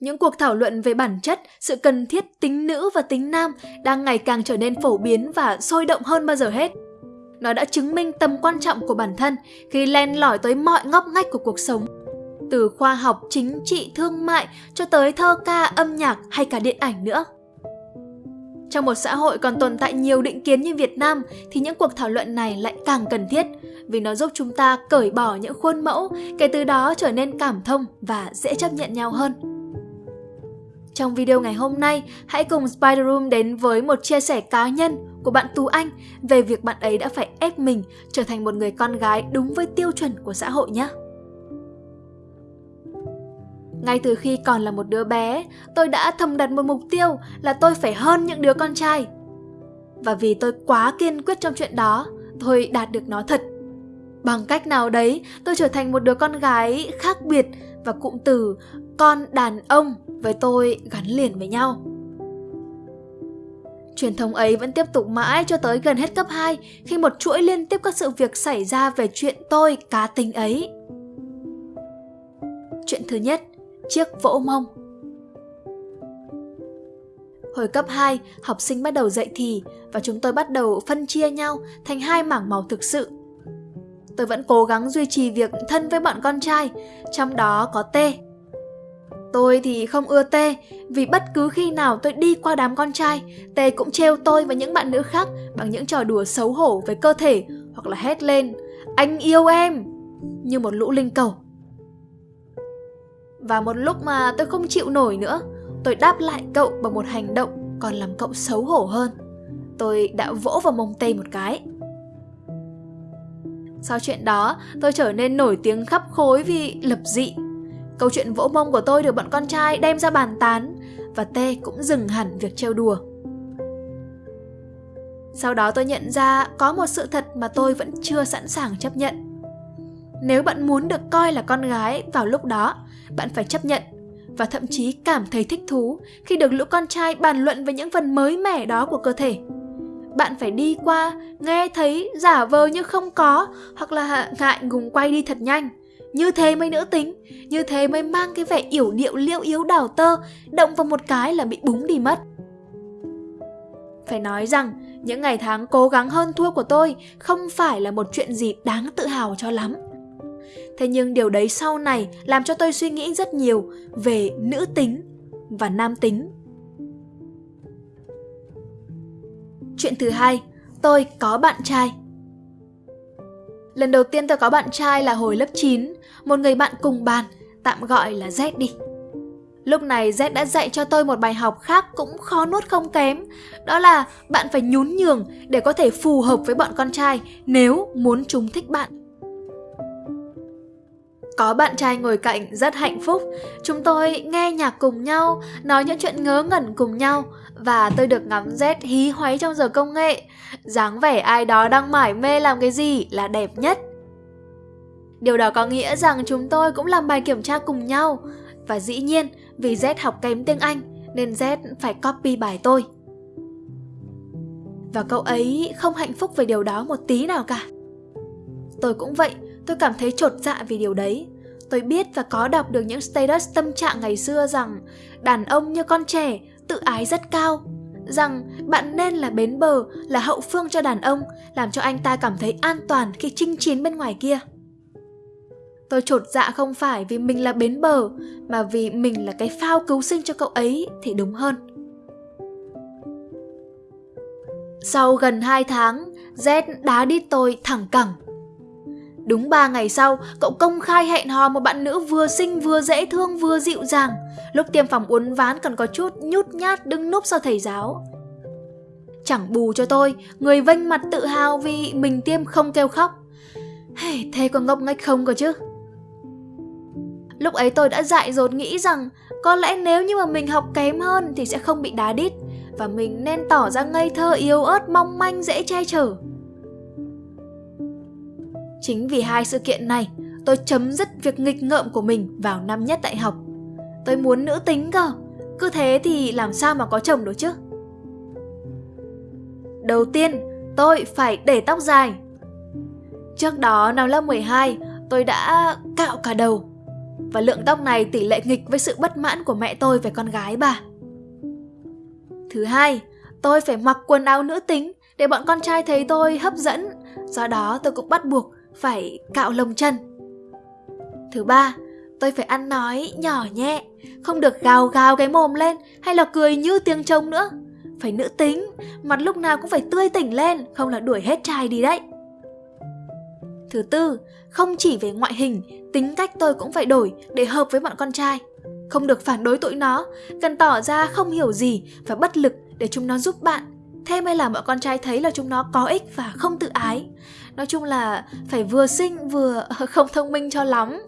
Những cuộc thảo luận về bản chất, sự cần thiết tính nữ và tính nam đang ngày càng trở nên phổ biến và sôi động hơn bao giờ hết. Nó đã chứng minh tầm quan trọng của bản thân khi len lỏi tới mọi ngóc ngách của cuộc sống. Từ khoa học, chính trị, thương mại cho tới thơ ca, âm nhạc hay cả điện ảnh nữa. Trong một xã hội còn tồn tại nhiều định kiến như Việt Nam thì những cuộc thảo luận này lại càng cần thiết vì nó giúp chúng ta cởi bỏ những khuôn mẫu, kể từ đó trở nên cảm thông và dễ chấp nhận nhau hơn. Trong video ngày hôm nay, hãy cùng Spider Room đến với một chia sẻ cá nhân của bạn Tú Anh về việc bạn ấy đã phải ép mình trở thành một người con gái đúng với tiêu chuẩn của xã hội nhé. Ngay từ khi còn là một đứa bé, tôi đã thầm đặt một mục tiêu là tôi phải hơn những đứa con trai. Và vì tôi quá kiên quyết trong chuyện đó, tôi đạt được nó thật. Bằng cách nào đấy, tôi trở thành một đứa con gái khác biệt và cụm từ con đàn ông với tôi gắn liền với nhau. Truyền thống ấy vẫn tiếp tục mãi cho tới gần hết cấp 2 khi một chuỗi liên tiếp các sự việc xảy ra về chuyện tôi cá tính ấy. Chuyện thứ nhất, chiếc vỗ mông. Hồi cấp 2, học sinh bắt đầu dạy thì và chúng tôi bắt đầu phân chia nhau thành hai mảng màu thực sự. Tôi vẫn cố gắng duy trì việc thân với bọn con trai, trong đó có T. Tôi thì không ưa T vì bất cứ khi nào tôi đi qua đám con trai, T cũng trêu tôi và những bạn nữ khác bằng những trò đùa xấu hổ với cơ thể hoặc là hét lên Anh yêu em! Như một lũ linh cầu. Và một lúc mà tôi không chịu nổi nữa, tôi đáp lại cậu bằng một hành động còn làm cậu xấu hổ hơn. Tôi đã vỗ vào mông tê một cái. Sau chuyện đó, tôi trở nên nổi tiếng khắp khối vì lập dị. Câu chuyện vỗ mông của tôi được bọn con trai đem ra bàn tán và Tê cũng dừng hẳn việc trêu đùa. Sau đó tôi nhận ra có một sự thật mà tôi vẫn chưa sẵn sàng chấp nhận. Nếu bạn muốn được coi là con gái vào lúc đó, bạn phải chấp nhận và thậm chí cảm thấy thích thú khi được lũ con trai bàn luận về những phần mới mẻ đó của cơ thể. Bạn phải đi qua, nghe thấy, giả vờ như không có hoặc là ngại ngùng quay đi thật nhanh. Như thế mới nữ tính, như thế mới mang cái vẻ yểu điệu liêu yếu đảo tơ, động vào một cái là bị búng đi mất. Phải nói rằng, những ngày tháng cố gắng hơn thua của tôi không phải là một chuyện gì đáng tự hào cho lắm. Thế nhưng điều đấy sau này làm cho tôi suy nghĩ rất nhiều về nữ tính và nam tính. Chuyện thứ hai, tôi có bạn trai. Lần đầu tiên tôi có bạn trai là hồi lớp 9, một người bạn cùng bàn, tạm gọi là Z đi. Lúc này Z đã dạy cho tôi một bài học khác cũng khó nuốt không kém, đó là bạn phải nhún nhường để có thể phù hợp với bọn con trai nếu muốn chúng thích bạn. Có bạn trai ngồi cạnh rất hạnh phúc, chúng tôi nghe nhạc cùng nhau, nói những chuyện ngớ ngẩn cùng nhau và tôi được ngắm Z hí hoáy trong giờ công nghệ. dáng vẻ ai đó đang mải mê làm cái gì là đẹp nhất. Điều đó có nghĩa rằng chúng tôi cũng làm bài kiểm tra cùng nhau và dĩ nhiên vì Z học kém tiếng Anh nên Z phải copy bài tôi. Và cậu ấy không hạnh phúc về điều đó một tí nào cả. Tôi cũng vậy, tôi cảm thấy trột dạ vì điều đấy. Tôi biết và có đọc được những status tâm trạng ngày xưa rằng đàn ông như con trẻ tự ái rất cao rằng bạn nên là bến bờ, là hậu phương cho đàn ông, làm cho anh ta cảm thấy an toàn khi chinh chiến bên ngoài kia. Tôi trột dạ không phải vì mình là bến bờ, mà vì mình là cái phao cứu sinh cho cậu ấy thì đúng hơn. Sau gần 2 tháng, Z đá đi tôi thẳng cẳng. Đúng 3 ngày sau, cậu công khai hẹn hò một bạn nữ vừa xinh vừa dễ thương vừa dịu dàng. Lúc tiêm phòng uốn ván còn có chút nhút nhát đứng núp sau thầy giáo. Chẳng bù cho tôi, người vênh mặt tự hào vì mình tiêm không kêu khóc. Hey, thế có ngốc nghếch không cơ chứ? Lúc ấy tôi đã dại dột nghĩ rằng có lẽ nếu như mà mình học kém hơn thì sẽ không bị đá đít và mình nên tỏ ra ngây thơ yếu ớt mong manh dễ che chở. Chính vì hai sự kiện này, tôi chấm dứt việc nghịch ngợm của mình vào năm nhất đại học. Tôi muốn nữ tính cơ, cứ thế thì làm sao mà có chồng được chứ? Đầu tiên, tôi phải để tóc dài. Trước đó năm lớp 12, tôi đã cạo cả đầu Và lượng tóc này tỷ lệ nghịch với sự bất mãn của mẹ tôi về con gái bà. Thứ hai, tôi phải mặc quần áo nữ tính để bọn con trai thấy tôi hấp dẫn, do đó tôi cũng bắt buộc phải cạo lông chân. Thứ ba, tôi phải ăn nói nhỏ nhẹ, không được gào gào cái mồm lên hay là cười như tiếng trống nữa. Phải nữ tính, mặt lúc nào cũng phải tươi tỉnh lên, không là đuổi hết trai đi đấy. Thứ tư, không chỉ về ngoại hình, tính cách tôi cũng phải đổi để hợp với bọn con trai. Không được phản đối tụi nó, cần tỏ ra không hiểu gì và bất lực để chúng nó giúp bạn. Thế mới làm bọn con trai thấy là chúng nó có ích và không tự ái. Nói chung là phải vừa xinh vừa không thông minh cho lắm.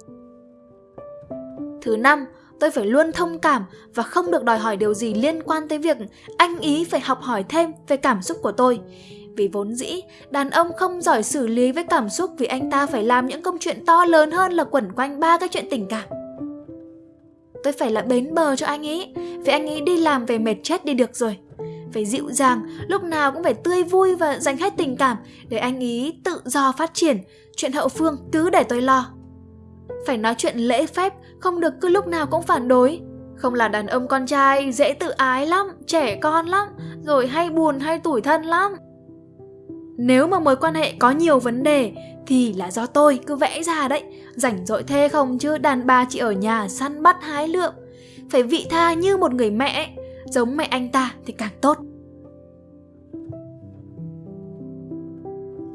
Thứ năm, tôi phải luôn thông cảm và không được đòi hỏi điều gì liên quan tới việc anh ý phải học hỏi thêm về cảm xúc của tôi. Vì vốn dĩ, đàn ông không giỏi xử lý với cảm xúc vì anh ta phải làm những công chuyện to lớn hơn là quẩn quanh ba cái chuyện tình cảm. Tôi phải là bến bờ cho anh ấy, vì anh ấy đi làm về mệt chết đi được rồi. Phải dịu dàng, lúc nào cũng phải tươi vui và dành hết tình cảm để anh ấy tự do phát triển, chuyện hậu phương cứ để tôi lo. Phải nói chuyện lễ phép, không được cứ lúc nào cũng phản đối. Không là đàn ông con trai dễ tự ái lắm, trẻ con lắm, rồi hay buồn hay tủi thân lắm. Nếu mà mối quan hệ có nhiều vấn đề thì là do tôi cứ vẽ ra đấy. Rảnh rỗi thê không chứ đàn bà chỉ ở nhà săn bắt hái lượm. Phải vị tha như một người mẹ, giống mẹ anh ta thì càng tốt.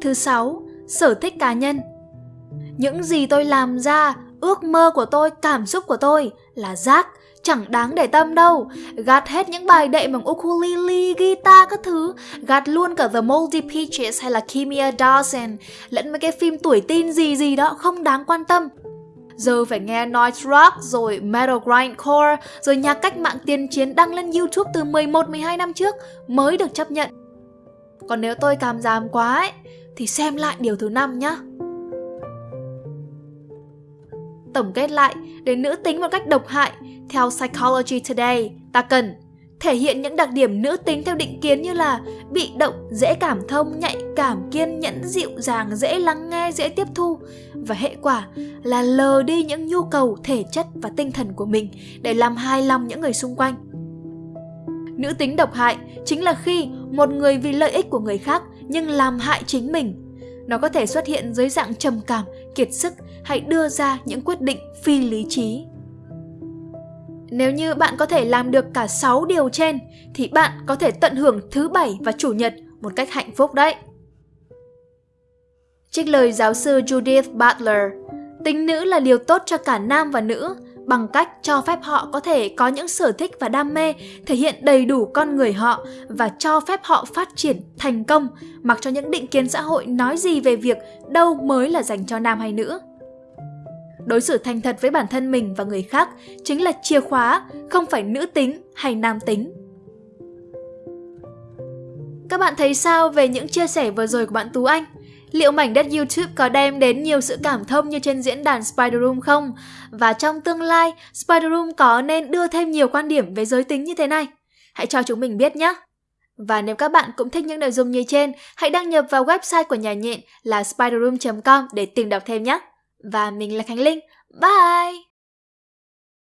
Thứ sáu, sở thích cá nhân. Những gì tôi làm ra, ước mơ của tôi, cảm xúc của tôi là rác, chẳng đáng để tâm đâu. Gạt hết những bài đệm bằng ukulele, guitar các thứ, gạt luôn cả The Moldy Peaches hay là Kimia Dawson, lẫn mấy cái phim tuổi teen gì gì đó không đáng quan tâm. Giờ phải nghe noise rock rồi metal grindcore rồi nhạc cách mạng tiên chiến đăng lên YouTube từ 11-12 năm trước mới được chấp nhận. Còn nếu tôi cảm giảm quá ấy, thì xem lại điều thứ năm nhá. Tổng kết lại, để nữ tính một cách độc hại, theo Psychology Today, ta cần thể hiện những đặc điểm nữ tính theo định kiến như là bị động, dễ cảm thông, nhạy cảm, kiên nhẫn, dịu dàng, dễ lắng nghe, dễ tiếp thu và hệ quả là lờ đi những nhu cầu thể chất và tinh thần của mình để làm hài lòng những người xung quanh. Nữ tính độc hại chính là khi một người vì lợi ích của người khác nhưng làm hại chính mình. Nó có thể xuất hiện dưới dạng trầm cảm, kiệt sức hay đưa ra những quyết định phi lý trí. Nếu như bạn có thể làm được cả 6 điều trên thì bạn có thể tận hưởng thứ bảy và chủ nhật một cách hạnh phúc đấy. Trích lời giáo sư Judith Butler, tính nữ là điều tốt cho cả nam và nữ bằng cách cho phép họ có thể có những sở thích và đam mê, thể hiện đầy đủ con người họ và cho phép họ phát triển thành công, mặc cho những định kiến xã hội nói gì về việc đâu mới là dành cho nam hay nữ. Đối xử thành thật với bản thân mình và người khác chính là chìa khóa, không phải nữ tính hay nam tính. Các bạn thấy sao về những chia sẻ vừa rồi của bạn Tú Anh? Liệu mảnh đất YouTube có đem đến nhiều sự cảm thông như trên diễn đàn Spider Room không? Và trong tương lai, Spider Room có nên đưa thêm nhiều quan điểm về giới tính như thế này? Hãy cho chúng mình biết nhé! Và nếu các bạn cũng thích những nội dung như trên, hãy đăng nhập vào website của nhà nhện là spiderroom.com để tìm đọc thêm nhé! Và mình là Khánh Linh. Bye!